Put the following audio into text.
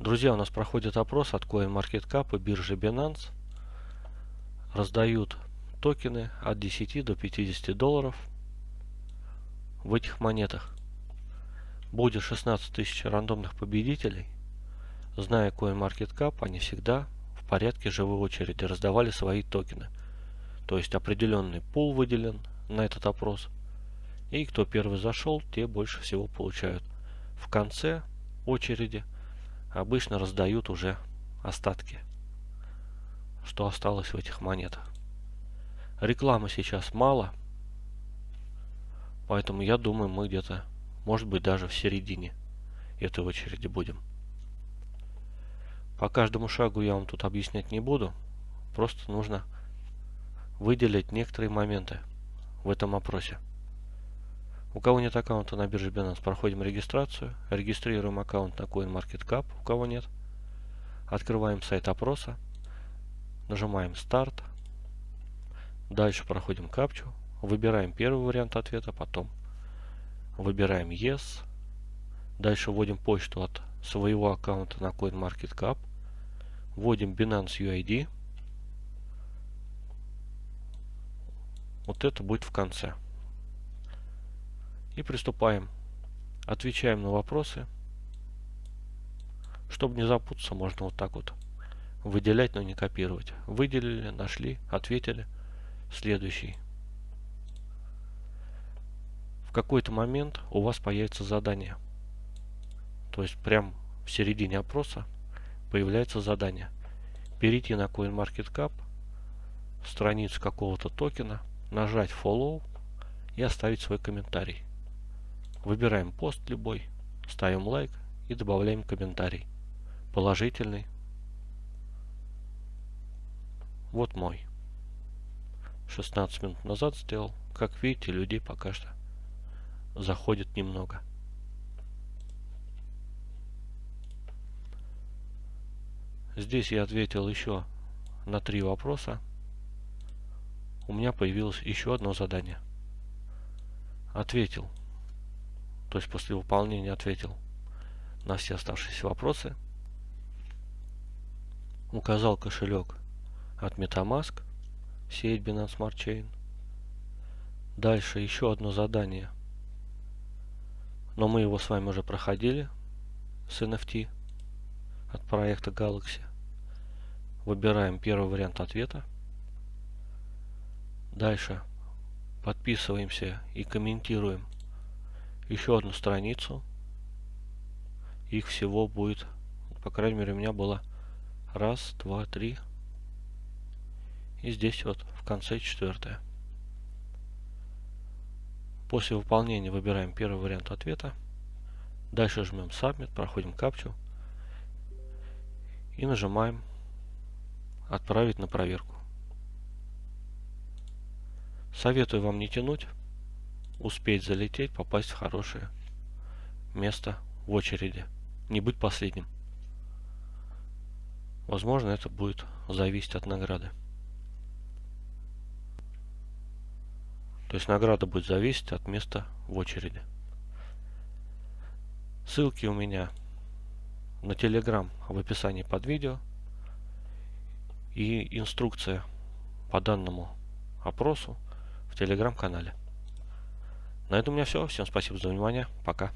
Друзья, у нас проходит опрос от CoinMarketCap и биржи Binance. Раздают токены от 10 до 50 долларов в этих монетах. Будет 16 тысяч рандомных победителей. Зная CoinMarketCap, они всегда в порядке живой очереди раздавали свои токены. То есть определенный пул выделен на этот опрос. И кто первый зашел, те больше всего получают. В конце очереди обычно раздают уже остатки, что осталось в этих монетах. Рекламы сейчас мало, поэтому я думаю, мы где-то, может быть, даже в середине этой очереди будем. По каждому шагу я вам тут объяснять не буду, просто нужно выделить некоторые моменты в этом опросе. У кого нет аккаунта на бирже Binance, проходим регистрацию, регистрируем аккаунт на CoinMarketCap, у кого нет. Открываем сайт опроса, нажимаем старт. Дальше проходим капчу, выбираем первый вариант ответа, потом выбираем Yes. Дальше вводим почту от своего аккаунта на CoinMarketCap. Вводим Binance UID. Вот это будет в конце. И приступаем. Отвечаем на вопросы. Чтобы не запутаться, можно вот так вот выделять, но не копировать. Выделили, нашли, ответили. Следующий. В какой-то момент у вас появится задание. То есть прям в середине опроса появляется задание. Перейти на CoinMarketCap, страницу какого-то токена, нажать Follow и оставить свой комментарий. Выбираем пост любой, ставим лайк и добавляем комментарий. Положительный. Вот мой. 16 минут назад сделал. Как видите, людей пока что заходит немного. Здесь я ответил еще на три вопроса. У меня появилось еще одно задание. Ответил то есть после выполнения ответил на все оставшиеся вопросы, указал кошелек от MetaMask, сеть Binance Smart Chain. Дальше еще одно задание, но мы его с вами уже проходили с NFT от проекта Galaxy. Выбираем первый вариант ответа. Дальше подписываемся и комментируем еще одну страницу. Их всего будет, по крайней мере, у меня было раз, два, три. И здесь вот в конце четвертое. После выполнения выбираем первый вариант ответа. Дальше жмем Submit, проходим капчу. И нажимаем Отправить на проверку. Советую вам не тянуть успеть залететь, попасть в хорошее место в очереди. Не быть последним. Возможно, это будет зависеть от награды. То есть награда будет зависеть от места в очереди. Ссылки у меня на Telegram в описании под видео. И инструкция по данному опросу в Telegram канале. На этом у меня все. Всем спасибо за внимание. Пока.